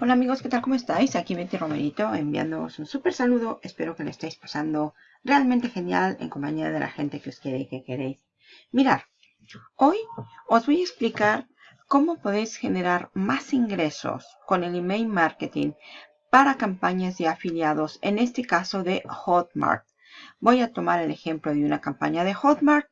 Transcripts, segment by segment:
Hola amigos, ¿qué tal? ¿Cómo estáis? Aquí Betty Romerito enviándoos un súper saludo. Espero que le estéis pasando realmente genial en compañía de la gente que os quiere y que queréis. Mirad, hoy os voy a explicar cómo podéis generar más ingresos con el email marketing para campañas de afiliados, en este caso de Hotmart. Voy a tomar el ejemplo de una campaña de Hotmart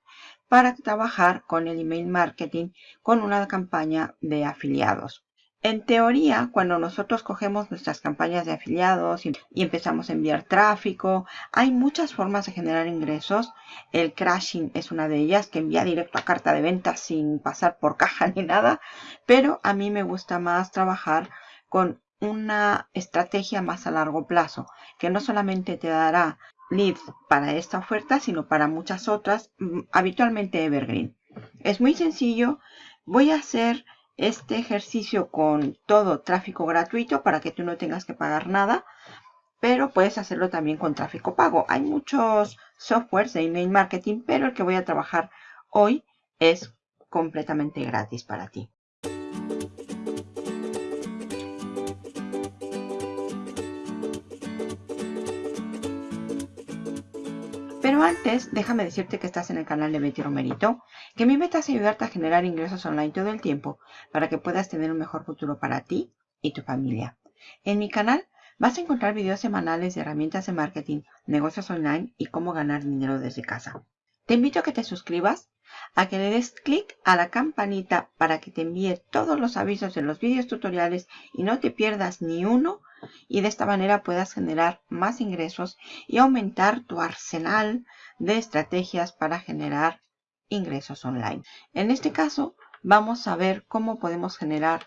para trabajar con el email marketing con una campaña de afiliados. En teoría, cuando nosotros cogemos nuestras campañas de afiliados y, empezamos a enviar tráfico, hay muchas formas de generar ingresos. El crashing es una de ellas, que envía directo a carta de venta sin pasar por caja ni nada. Pero a mí me gusta más trabajar con una estrategia más a largo plazo, que no solamente te dará leads para esta oferta, sino para muchas otras, mm, habitualmente evergreen. Es muy sencillo. Voy a hacer este ejercicio con todo tráfico gratuito para que tú no tengas que pagar nada. Pero puedes hacerlo también con tráfico pago. Hay muchos softwares de email marketing, pero el que voy a trabajar hoy es completamente gratis para ti. Pero antes, déjame decirte que estás en el canal de Betty Romerito, que mi meta es ayudarte a generar ingresos online todo el tiempo para que puedas tener un mejor futuro para ti y tu familia. En mi canal vas a encontrar videos semanales de herramientas de marketing, negocios online y cómo ganar dinero desde casa. Te invito a que te suscribas, a que le des clic a la campanita para que te envíe todos los avisos de los videos tutoriales y no te pierdas ni uno y de esta manera puedas generar más ingresos y aumentar tu arsenal de estrategias para generar ingresos online. En este caso vamos a ver cómo podemos generar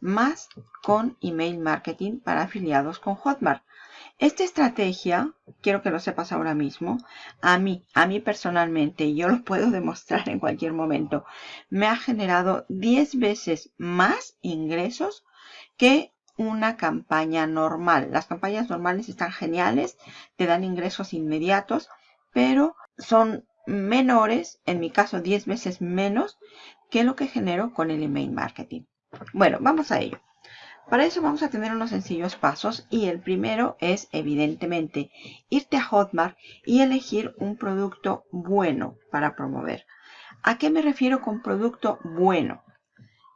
más con email marketing para afiliados con Hotmart. Esta estrategia, quiero que lo sepas ahora mismo, a mí, a mí personalmente, y yo lo puedo demostrar en cualquier momento, me ha generado 10 veces más ingresos que una campaña normal. Las campañas normales están geniales, te dan ingresos inmediatos, pero son menores, en mi caso 10 veces menos, que lo que genero con el email marketing. Bueno, vamos a ello. Para eso vamos a tener unos sencillos pasos y el primero es evidentemente irte a Hotmart y elegir un producto bueno para promover. ¿A qué me refiero con producto bueno?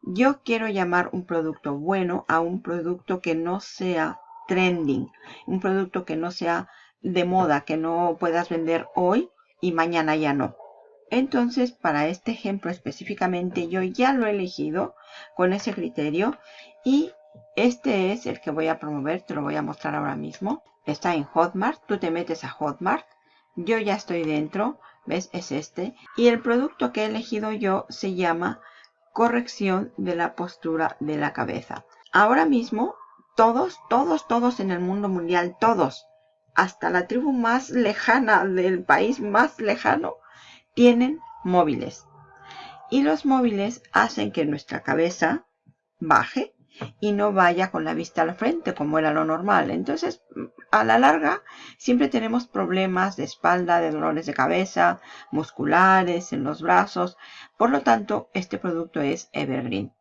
Yo quiero llamar un producto bueno a un producto que no sea trending, un producto que no sea de moda, que no puedas vender hoy y mañana ya no. Entonces, para este ejemplo específicamente, yo ya lo he elegido con ese criterio y este es el que voy a promover, te lo voy a mostrar ahora mismo. Está en Hotmart, tú te metes a Hotmart, yo ya estoy dentro, ¿ves? Es este. Y el producto que he elegido yo se llama corrección de la postura de la cabeza. Ahora mismo, todos, todos, todos en el mundo mundial, todos, hasta la tribu más lejana del país más lejano, tienen móviles. Y los móviles hacen que nuestra cabeza baje y no vaya con la vista al frente como era lo normal. Entonces, a la larga, siempre tenemos problemas de espalda, de dolores de cabeza, musculares, en los brazos. Por lo tanto, este producto es Evergreen.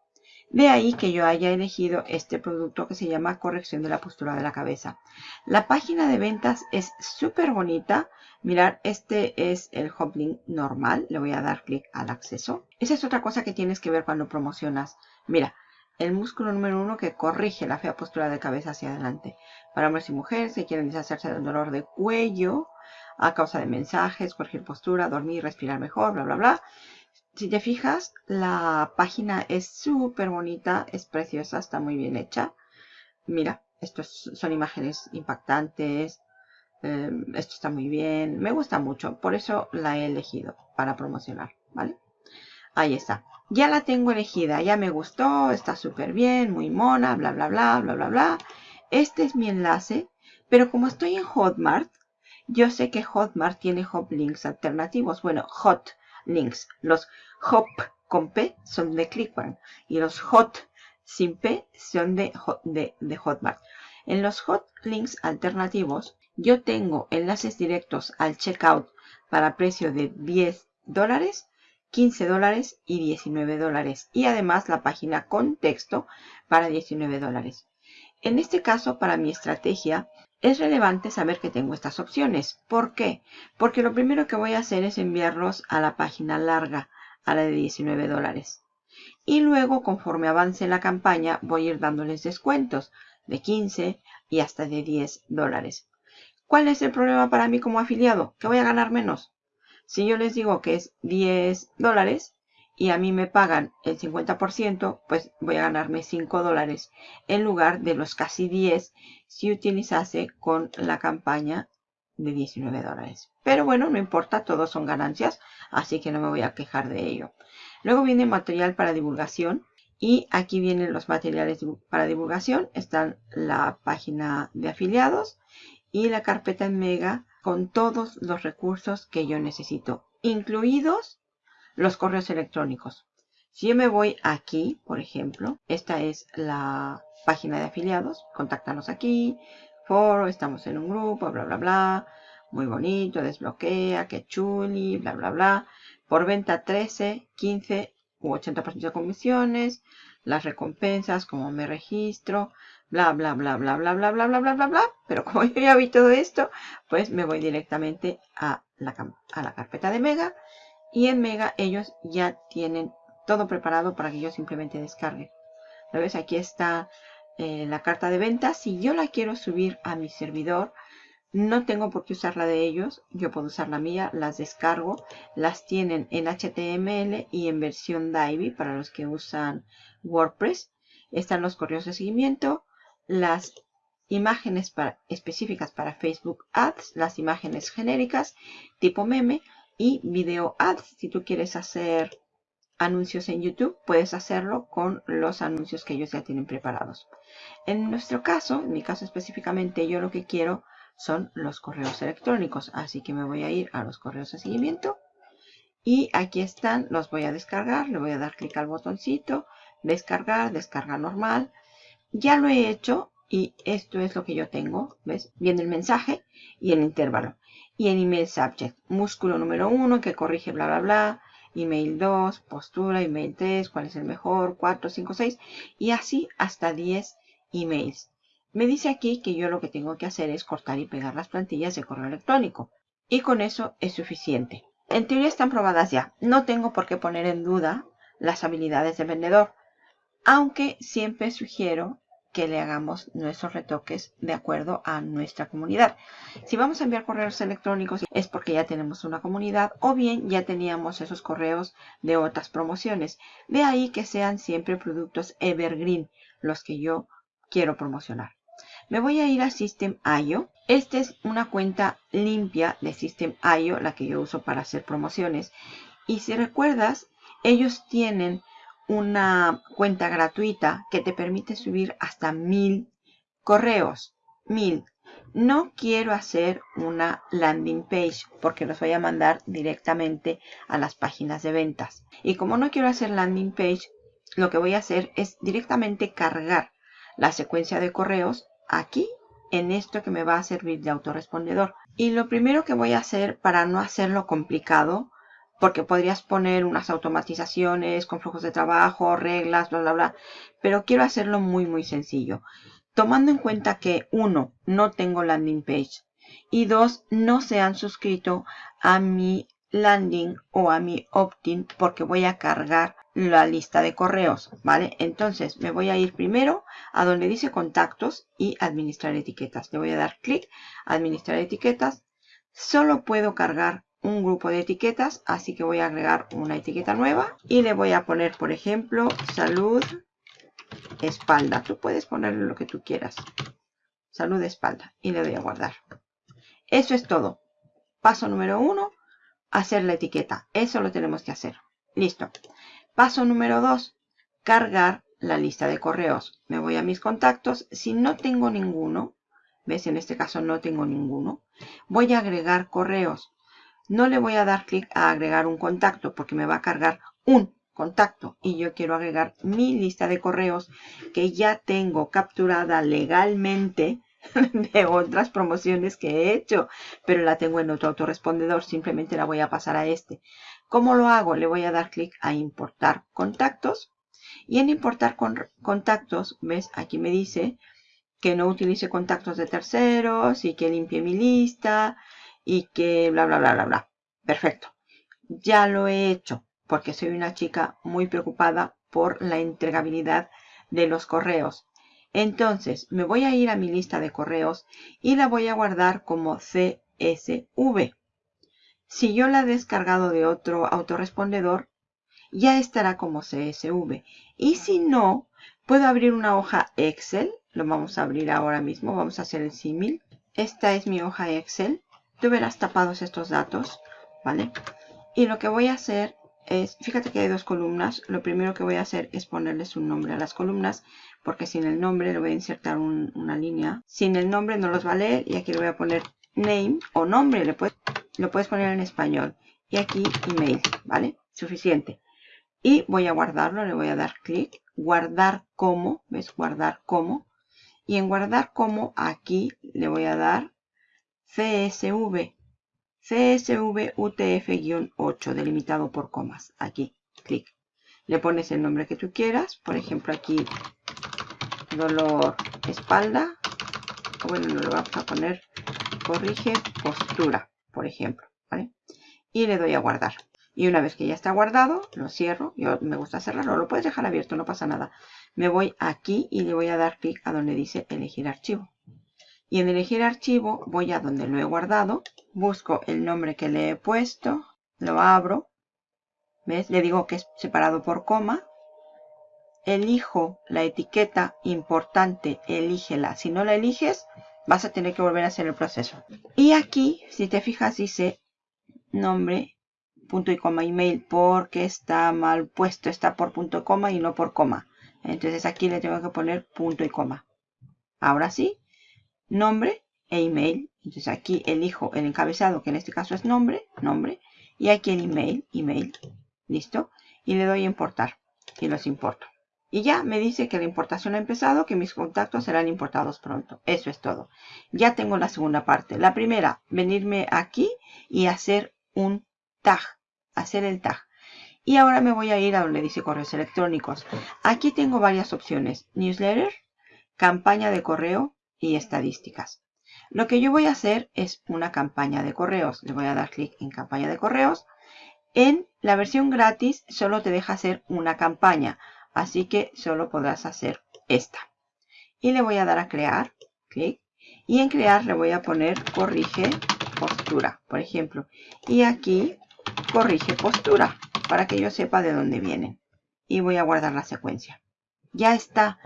De ahí que yo haya elegido este producto que se llama corrección de la postura de la cabeza. La página de ventas es súper bonita. Mirar, este es el Hoplink normal. Le voy a dar clic al acceso. Esa es otra cosa que tienes que ver cuando promocionas. Mira, el músculo número uno que corrige la fea postura de cabeza hacia adelante. Para hombres y mujeres que quieren deshacerse del dolor de cuello a causa de mensajes, cualquier postura, dormir, respirar mejor, bla, bla, bla. Si te fijas, la página es súper bonita, es preciosa, está muy bien hecha. Mira, estos son imágenes impactantes. Em, esto está muy bien. Me gusta mucho, por eso la he elegido para promocionar, ¿vale? Ahí está. Ya la tengo elegida, ya me gustó, está súper bien, muy mona, bla, bla, bla, bla, bla, bla. Este es mi enlace, pero como estoy en Hotmart, yo sé que Hotmart tiene hop links alternativos. Bueno, hot links. Los hop con P son de ClickBank y los hot sin P son de, de, Hotmart. En los hot links alternativos, yo tengo enlaces directos al checkout para precio de 10 dólares 15 dólares y 19 dólares. Y además la página con texto para 19 dólares. En este caso, para mi estrategia, es relevante saber que tengo estas opciones. ¿Por qué? Porque lo primero que voy a hacer es enviarlos a la página larga, a la de 19 dólares. Y luego, conforme avance la campaña, voy a ir dándoles descuentos de 15 y hasta de 10 dólares. ¿Cuál es el problema para mí como afiliado? Que voy a ganar menos. Si yo les digo que es 10 dólares y a mí me pagan el 50%, pues voy a ganarme 5 dólares en lugar de los casi 10 si utilizase con la campaña de 19 dólares. Pero bueno, no importa, todos son ganancias, así que no me voy a quejar de ello. Luego viene material para divulgación y aquí vienen los materiales para divulgación. Están la página de afiliados y la carpeta en Mega con todos los recursos que yo necesito, incluidos los correos electrónicos. Si yo me voy aquí, por ejemplo, esta es la página de afiliados, contáctanos aquí, foro, estamos en un grupo, bla, bla, bla, muy bonito, desbloquea, que chuli, bla, bla, bla. Por venta 13, 15 u 80% de comisiones, las recompensas, como me registro, bla, bla, bla, bla, bla, bla, bla, bla, bla, bla, bla. Pero como yo ya vi todo esto, pues me voy directamente a la, a la carpeta de Mega. Y en Mega ellos ya tienen todo preparado para que yo simplemente descargue. ¿Lo ves? Aquí está eh, la carta de venta. Si yo la quiero subir a mi servidor, no tengo por qué usar la de ellos, yo puedo usar la mía, las descargo, las tienen en HTML y en versión Divi para los que usan WordPress. Están los correos de seguimiento, las imágenes específicas para Facebook Ads, las imágenes genéricas tipo meme y video ads. Si tú quieres hacer anuncios en YouTube, puedes hacerlo con los anuncios que ellos ya tienen preparados. En nuestro caso, en mi caso específicamente, yo lo que quiero son los correos electrónicos. Así que me voy a ir a los correos de seguimiento. Y aquí están, los voy a descargar. Le voy a dar clic al botoncito, descargar, descarga normal. Ya lo he hecho y esto es lo que yo tengo. ¿Ves? Viene el mensaje y el intervalo. Y el email subject. Músculo número 1 que corrige bla bla bla. Email 2, postura, email 3, cuál es el mejor, 4, 5, 6. Y así hasta 10 emails. Me dice aquí que yo lo que tengo que hacer es cortar y pegar las plantillas de correo electrónico. Y con eso es suficiente. En teoría están probadas ya. No tengo por qué poner en duda las habilidades del vendedor. Aunque siempre sugiero que le hagamos nuestros retoques de acuerdo a nuestra comunidad. Si vamos a enviar correos electrónicos es porque ya tenemos una comunidad o bien ya teníamos esos correos de otras promociones. De ahí que sean siempre productos evergreen los que yo quiero promocionar. Me voy a ir a System.io. Esta es una cuenta limpia de System.io, la que yo uso para hacer promociones. Y si recuerdas, ellos tienen una cuenta gratuita que te permite subir hasta mil correos. Mil. No quiero hacer una landing page porque los voy a mandar directamente a las páginas de ventas. Y como no quiero hacer landing page, lo que voy a hacer es directamente cargar la secuencia de correos aquí en esto que me va a servir de autorrespondedor. Y lo primero que voy a hacer para no hacerlo complicado, porque podrías poner unas automatizaciones con flujos de trabajo, reglas, bla, bla, bla, pero quiero hacerlo muy, muy sencillo. Tomando en cuenta que, uno, no tengo landing page y dos, no se han suscrito a mi landing o a mi opt-in porque voy a cargar la lista de correos, ¿vale? Entonces me voy a ir primero a donde dice contactos y administrar etiquetas. Le voy a dar clic, administrar etiquetas. Solo puedo cargar un grupo de etiquetas, así que voy a agregar una etiqueta nueva y le voy a poner, por ejemplo, salud espalda. Tú puedes ponerle lo que tú quieras. Salud espalda y le doy a guardar. Eso es todo. Paso número uno, hacer la etiqueta. Eso lo tenemos que hacer. Listo. Paso número 2. Cargar la lista de correos. Me voy a mis contactos. Si no tengo ninguno, ¿ves? En este caso no tengo ninguno. Voy a agregar correos. No le voy a dar clic a agregar un contacto porque me va a cargar un contacto. Y yo quiero agregar mi lista de correos que ya tengo capturada legalmente de otras promociones que he hecho, pero la tengo en otro autorrespondedor, simplemente la voy a pasar a este. ¿Cómo lo hago? Le voy a dar clic a importar contactos y en importar con contactos, ves, aquí me dice que no utilice contactos de terceros y que limpie mi lista y que bla, bla, bla, bla, bla. Perfecto. Ya lo he hecho porque soy una chica muy preocupada por la entregabilidad de los correos. Entonces, me voy a ir a mi lista de correos y la voy a guardar como CSV. Si yo la he descargado de otro autorrespondedor, ya estará como CSV. Y si no, puedo abrir una hoja Excel. Lo vamos a abrir ahora mismo. Vamos a hacer el símil. Esta es mi hoja Excel. Tú verás tapados estos datos, ¿vale? Y lo que voy a hacer es, fíjate que hay dos columnas. Lo primero que voy a hacer es ponerles un nombre a las columnas, porque sin el nombre le voy a insertar una línea. Sin el nombre no los va a leer y aquí le voy a poner name o nombre. Le puedes, lo puedes poner en español. Y aquí email, ¿vale? Suficiente. Y voy a guardarlo, le voy a dar clic. Guardar como, ¿ves? Guardar como. Y en guardar como, aquí le voy a dar CSV. CSV UTF-8 delimitado por comas. Aquí, clic. Le pones el nombre que tú quieras. Por ejemplo, aquí dolor espalda. Bueno, no lo vamos a poner. Corrige postura, por ejemplo. ¿vale? Y le doy a guardar. Y una vez que ya está guardado, lo cierro. Yo me gusta cerrarlo. Lo puedes dejar abierto, no pasa nada. Me voy aquí y le voy a dar clic a donde dice elegir archivo. Y en elegir archivo voy a donde lo he guardado. Busco el nombre que le he puesto. Lo abro. ¿Ves? Le digo que es separado por coma. Elijo la etiqueta importante. Elígela. Si no la eliges, vas a tener que volver a hacer el proceso. Y aquí, si te fijas, dice nombre punto y coma email porque está mal puesto, está por punto y coma y no por coma. Entonces aquí le tengo que poner punto y coma. Ahora sí, nombre e email. Entonces aquí elijo el encabezado, que en este caso es nombre, nombre. Y aquí el email, email. Listo. Y le doy a importar. Y los importo. Y ya me dice que la importación ha empezado, que mis contactos serán importados pronto. Eso es todo. Ya tengo la segunda parte. La primera, venirme aquí y hacer un tag hacer el tag. Y ahora me voy a ir a donde dice correos electrónicos. Aquí tengo varias opciones. Newsletter, campaña de correo y estadísticas. Lo que yo voy a hacer es una campaña de correos. Le voy a dar clic en campaña de correos. En la versión gratis solo te deja hacer una campaña. Así que solo podrás hacer esta. Y le voy a dar a crear. Clic. Y en crear le voy a poner corrige postura, por ejemplo. Y aquí corrige postura para que yo sepa de dónde vienen. Y voy a guardar la secuencia. Ya está.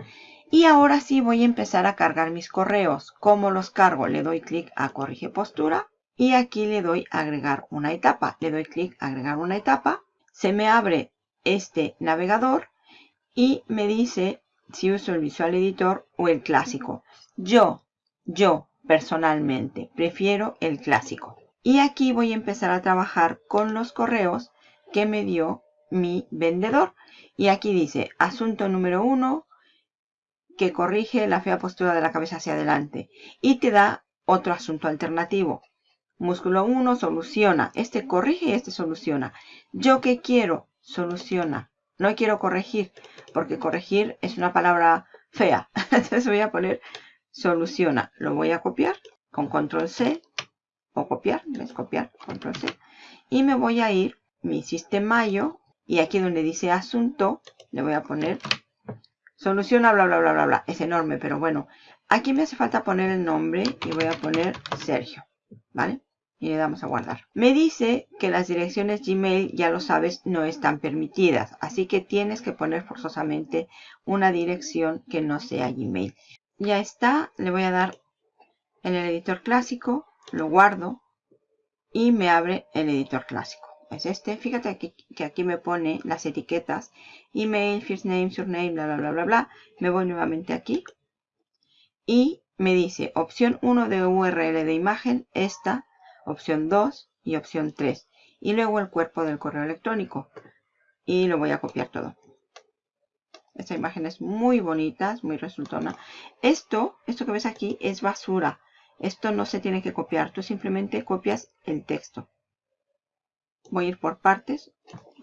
Y ahora sí voy a empezar a cargar mis correos. ¿Cómo los cargo? Le doy clic a corrige postura y aquí le doy agregar una etapa. Le doy clic a agregar una etapa. Se me abre este navegador y me dice si uso el Visual Editor o el clásico. Yo, yo personalmente prefiero el clásico. Y aquí voy a empezar a trabajar con los correos que me dio mi vendedor. Y aquí dice, asunto número uno, que corrige la fea postura de la cabeza hacia adelante. Y te da otro asunto alternativo. Músculo 1 soluciona. Este corrige y este soluciona. ¿Yo qué quiero? Soluciona. No quiero corregir, porque corregir es una palabra fea. Entonces voy a poner soluciona. Lo voy a copiar con control C o copiar, es copiar, control C. Y me voy a ir, mi sistemayo, y aquí donde dice asunto, le voy a poner soluciona, bla, bla, bla, bla, bla. Es enorme, pero bueno. Aquí me hace falta poner el nombre y voy a poner Sergio, ¿vale? Y le damos a guardar. Me dice que las direcciones Gmail, ya lo sabes, no están permitidas. Así que tienes que poner forzosamente una dirección que no sea Gmail. Ya está, le voy a dar en el editor clásico lo guardo y me abre el editor clásico. Es este. Fíjate que aquí me pone las etiquetas. Email, first name, surname, bla, bla, bla, bla, bla. Me voy nuevamente aquí. Y me dice opción 1 de URL de imagen, esta, opción 2 y opción 3. Y luego el cuerpo del correo electrónico. Y lo voy a copiar todo. Esta imagen es muy bonita, es muy resultona. Esto, esto que ves aquí es basura. Esto no se tiene que copiar, tú simplemente copias el texto. Voy a ir por partes,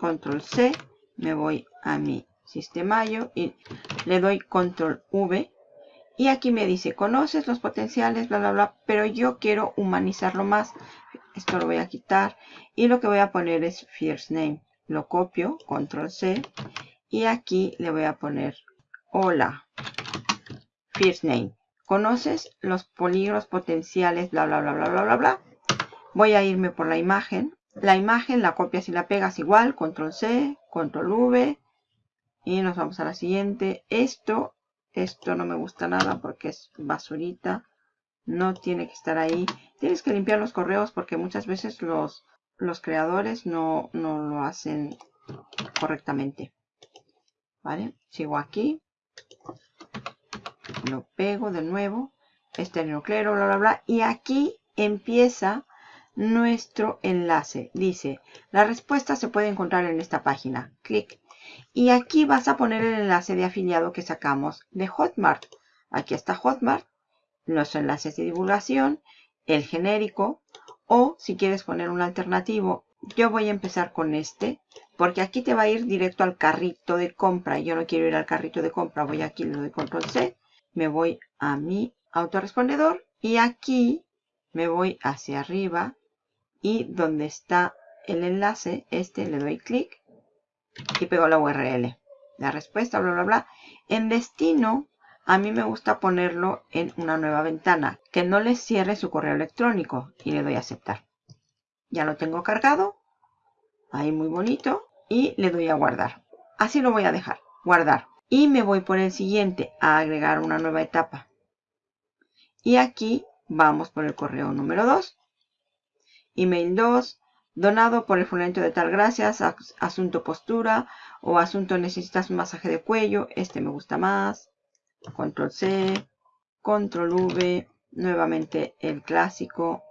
control C, me voy a mi sistema y le doy control V Y aquí me dice, conoces los potenciales, bla, bla, bla, pero yo quiero humanizarlo más. Esto lo voy a quitar. Y lo que voy a poner es first name. Lo copio, control C. Y aquí le voy a poner, hola, first name. ¿Conoces los polígonos potenciales, bla, bla, bla, bla, bla, bla, bla? Voy a irme por la imagen. La imagen la copias y la pegas igual, control C, control V. Y nos vamos a la siguiente. Esto esto no me gusta nada porque es basurita. No tiene que estar ahí. Tienes que limpiar los correos porque muchas veces los, los creadores no, no lo hacen correctamente. ¿Vale? Sigo aquí. Lo pego de nuevo. Este nucleo, bla, bla, bla. Y aquí empieza nuestro enlace. Dice, la respuesta se puede encontrar en esta página. Clic y aquí vas a poner el enlace de afiliado que sacamos de Hotmart. Aquí está Hotmart, los enlaces de divulgación, el genérico, o si quieres poner un alternativo, yo voy a empezar con este, porque aquí te va a ir directo al carrito de compra. Yo no quiero ir al carrito de compra, voy aquí, le doy control C, me voy a mi autorrespondedor y aquí me voy hacia arriba y donde está el enlace, este le doy clic y pego la URL. La respuesta, bla, bla, bla. En destino, a mí me gusta ponerlo en una nueva ventana, que no le cierre su correo electrónico y le doy a aceptar. Ya lo tengo cargado, ahí muy bonito, y le doy a guardar. Así lo voy a dejar, guardar. Y me voy por el siguiente, a agregar una nueva etapa. Y aquí vamos por el correo número 2. Email 2, Donado por el fulanito de tal gracias, asunto postura o asunto necesitas un masaje de cuello. Este me gusta más. Control C, Control V, nuevamente el clásico.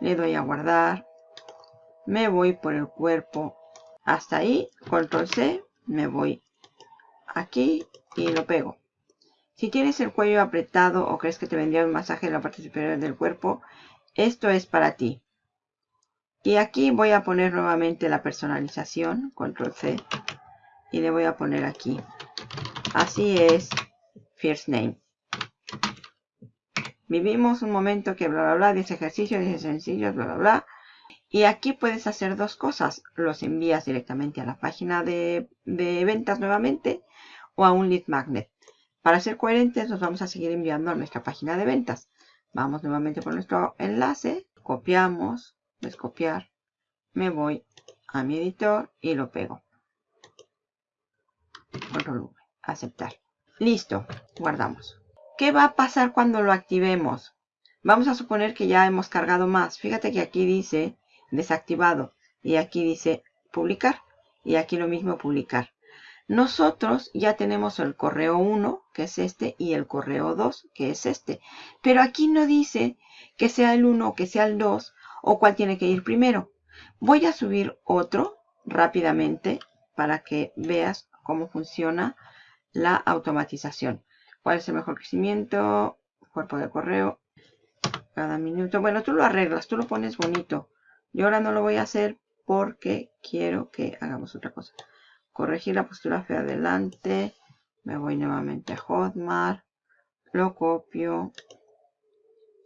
Le doy a guardar. Me voy por el cuerpo hasta ahí. Control C, me voy aquí y lo pego. Si tienes el cuello apretado o crees que te vendría un masaje en la parte superior del cuerpo, esto es para ti. Y aquí voy a poner nuevamente la personalización, control C, y le voy a poner aquí. Así es, first name. Vivimos un momento que bla bla bla, dice ejercicio, dice sencillo, bla bla bla. Y aquí puedes hacer dos cosas. Los envías directamente a la página de, de ventas nuevamente o a un lead magnet. Para ser coherentes nos vamos a seguir enviando a nuestra página de ventas. Vamos nuevamente por nuestro enlace, copiamos, descopiar, me voy a mi editor y lo pego. Control aceptar. Listo, guardamos. ¿Qué va a pasar cuando lo activemos? Vamos a suponer que ya hemos cargado más. Fíjate que aquí dice desactivado y aquí dice publicar y aquí lo mismo publicar. Nosotros ya tenemos el correo 1, que es este, y el correo 2, que es este. Pero aquí no dice que sea el 1 o que sea el 2 o cuál tiene que ir primero. Voy a subir otro rápidamente para que veas cómo funciona la automatización. ¿Cuál es el mejor crecimiento? Cuerpo de correo. Cada minuto. Bueno, tú lo arreglas, tú lo pones bonito. Yo ahora no lo voy a hacer porque quiero que hagamos otra cosa. Corregir la postura hacia adelante. Me voy nuevamente a Hotmart. Lo copio.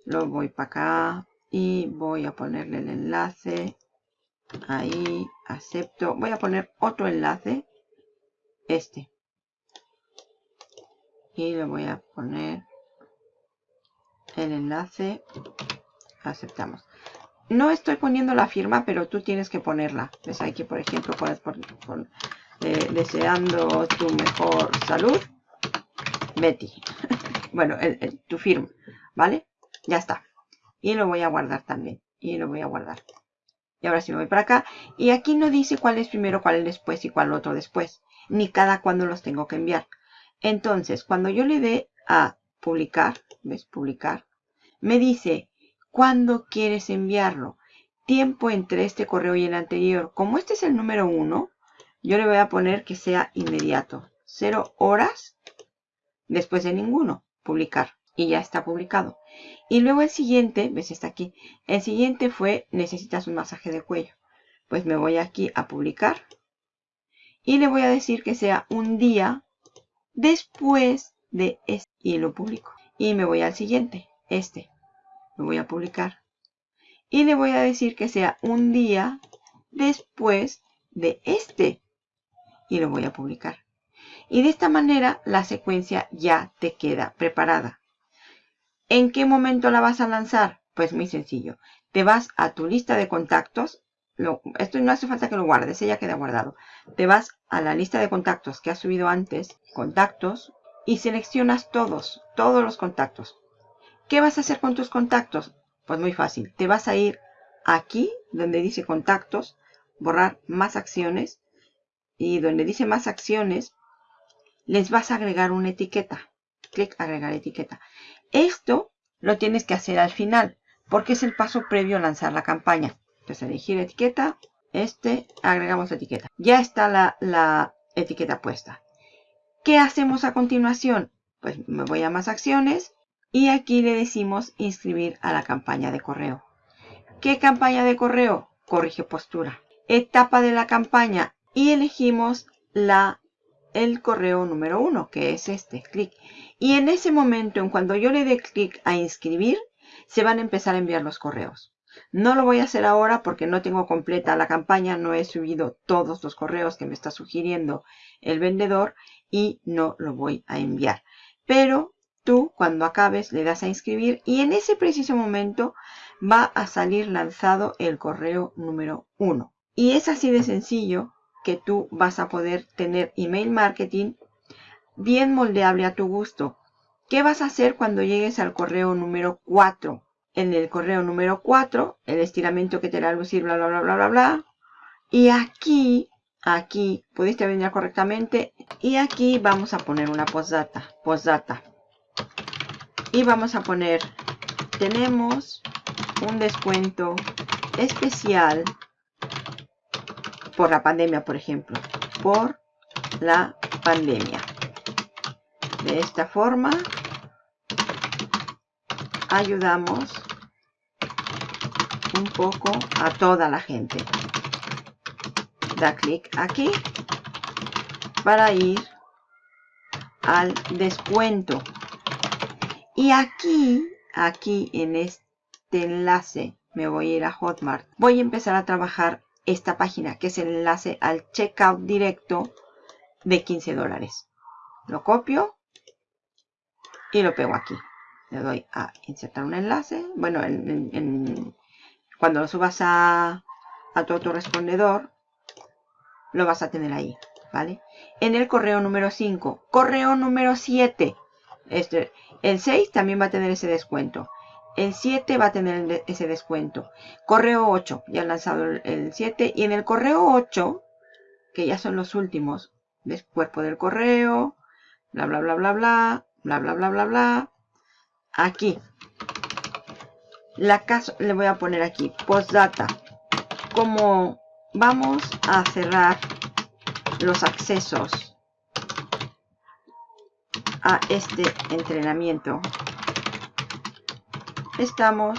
Lo voy para acá y voy a ponerle el enlace. Ahí acepto. Voy a poner otro enlace este. Y le voy a poner el enlace. Aceptamos. No estoy poniendo la firma pero tú tienes que ponerla. Ves aquí por ejemplo pones por, eh, deseando tu mejor salud. Betty. Bueno tu firma vale ya está y lo voy a guardar también. Y lo voy a guardar. Y ahora sí me voy para acá. Y aquí no dice cuál es primero, cuál es después y cuál otro después. Ni cada cuándo los tengo que enviar. Entonces, cuando yo le dé a publicar, ¿ves? Publicar. Me dice, ¿cuándo quieres enviarlo? Tiempo entre este correo y el anterior. Como este es el número uno, yo le voy a poner que sea inmediato. Cero horas después de ninguno. Publicar y ya está publicado. Y luego el siguiente, ves está aquí, el siguiente fue necesitas un masaje de cuello. Pues me voy aquí a publicar y le voy a decir que sea un día después de este y lo publico. y me voy al siguiente, este. Lo voy a publicar. Y le voy a decir que sea un día después de este. Y lo voy a publicar. Y de esta manera la secuencia ya te queda preparada. ¿En qué momento la vas a lanzar? Pues muy sencillo. Te vas a tu lista de contactos. esto no hace falta que lo guardes, ya queda guardado. Te vas a la lista de contactos que has subido antes, contactos, y seleccionas todos, todos los contactos. ¿Qué vas a hacer con tus contactos? Pues muy fácil. Te vas a ir aquí, donde dice contactos, borrar más acciones. Y donde dice más acciones, les vas a agregar una etiqueta. Clic agregar etiqueta. Esto lo tienes que hacer al final, porque es el paso previo a lanzar la campaña. Entonces elegir etiqueta, este, agregamos etiqueta. Ya está la, la etiqueta puesta. ¿Qué hacemos a continuación? Pues me voy a más acciones y aquí le decimos inscribir a la campaña de correo. ¿Qué campaña de correo? Corrige postura. Etapa de la campaña y elegimos la, el correo número uno, que es este, clic. Y en ese momento, en cuando yo le dé clic a inscribir, se van a empezar a enviar los correos. No lo voy a hacer ahora porque no tengo completa la campaña, no he subido todos los correos que me está sugiriendo el vendedor y no lo voy a enviar. Pero tú cuando acabes le das a inscribir y en ese preciso momento va a salir lanzado el correo número 1. Y es así de sencillo que tú vas a poder tener email marketing bien moldeable a tu gusto. ¿Qué vas a hacer cuando llegues al correo número 4? En el correo número 4, el estiramiento que te a lucir, bla, bla, bla, bla, bla, bla. Y aquí aquí pudiste venir correctamente y aquí vamos a poner una postdata postdata y vamos a poner tenemos un descuento especial por la pandemia por ejemplo por la pandemia de esta forma ayudamos un poco a toda la gente da clic aquí para ir al descuento. Y aquí, aquí en este enlace, me voy a ir a Hotmart. Voy a empezar a trabajar esta página, que es el enlace al checkout directo de 15 dólares. Lo copio y lo pego aquí. Le doy a insertar un enlace. Bueno, cuando lo subas a, a tu autorrespondedor, lo vas a tener ahí, ¿vale? En el correo número 5. Correo número 7. Este, el 6 también va a tener ese descuento. El 7 va a tener ese descuento. Correo 8, ya han lanzado el 7. Y en el correo 8, que ya son los últimos, ¿ves? Cuerpo del correo, bla, bla, bla, bla, bla, bla, bla, bla, bla, bla. Aquí. La caso, le voy a poner aquí, postdata. Como vamos a cerrar los accesos a este entrenamiento estamos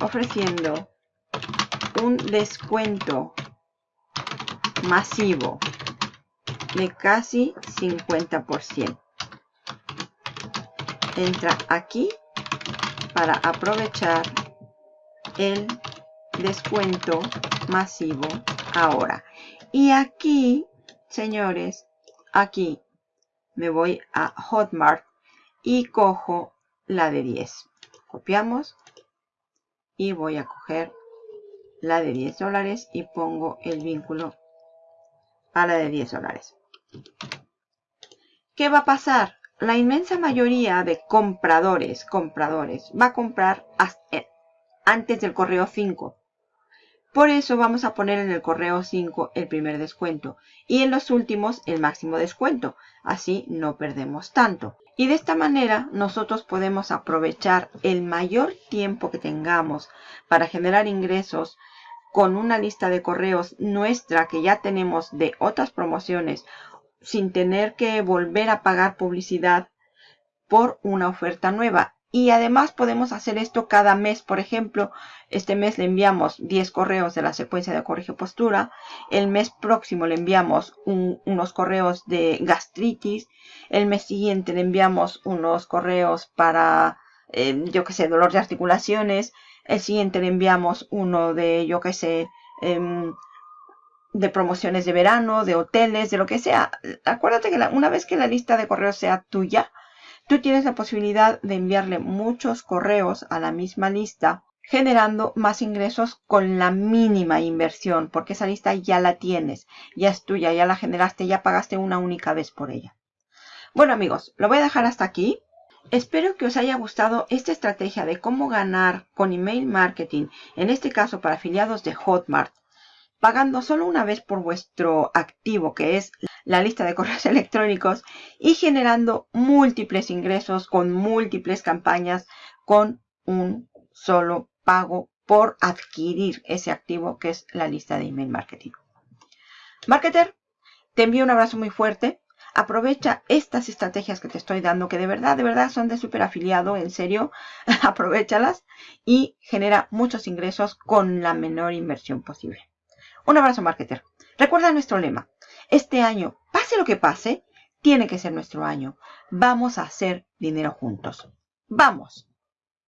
ofreciendo un descuento masivo de casi 50%. Entra aquí para aprovechar el descuento masivo ahora. Y aquí, señores, aquí me voy a Hotmart y cojo la de 10. Copiamos y voy a coger la de 10 dólares y pongo el vínculo a la de 10 dólares. ¿Qué va a pasar? La inmensa mayoría de compradores, compradores, va a comprar eh, antes del correo 5. Por eso vamos a poner en el correo 5 el primer descuento y en los últimos el máximo descuento. Así no perdemos tanto. Y de esta manera nosotros podemos aprovechar el mayor tiempo que tengamos para generar ingresos con una lista de correos nuestra que ya tenemos de otras promociones sin tener que volver a pagar publicidad por una oferta nueva. Y además podemos hacer esto cada mes. Por ejemplo, este mes le enviamos 10 correos de la secuencia de corrige postura. El mes próximo le enviamos unos correos de gastritis. El mes siguiente le enviamos unos correos para, eh, yo que sé, dolor de articulaciones. El siguiente le enviamos uno de, yo que sé, em, de promociones de verano, de hoteles, de lo que sea. Acuérdate que una vez que la lista de correos sea tuya, Tú tienes la posibilidad de enviarle muchos correos a la misma lista generando más ingresos con la mínima inversión, porque esa lista ya la tienes, ya es tuya, ya la generaste, ya pagaste una única vez por ella. Bueno amigos, lo voy a dejar hasta aquí. Espero que os haya gustado esta estrategia de cómo ganar con email marketing, en este caso para afiliados de Hotmart, pagando solo una vez por vuestro activo, que es la lista de correos electrónicos, y generando múltiples ingresos con múltiples campañas con un solo pago por adquirir ese activo que es la lista de email marketing. Marketer, te envío un abrazo muy fuerte. Aprovecha estas estrategias que te estoy dando, que de verdad, de verdad son de super afiliado, en serio, aprovechalas y genera muchos ingresos con la menor inversión posible. Un abrazo, marketer. Recuerda nuestro lema. Este año, pase lo que pase, tiene que ser nuestro año. Vamos a hacer dinero juntos. ¡Vamos!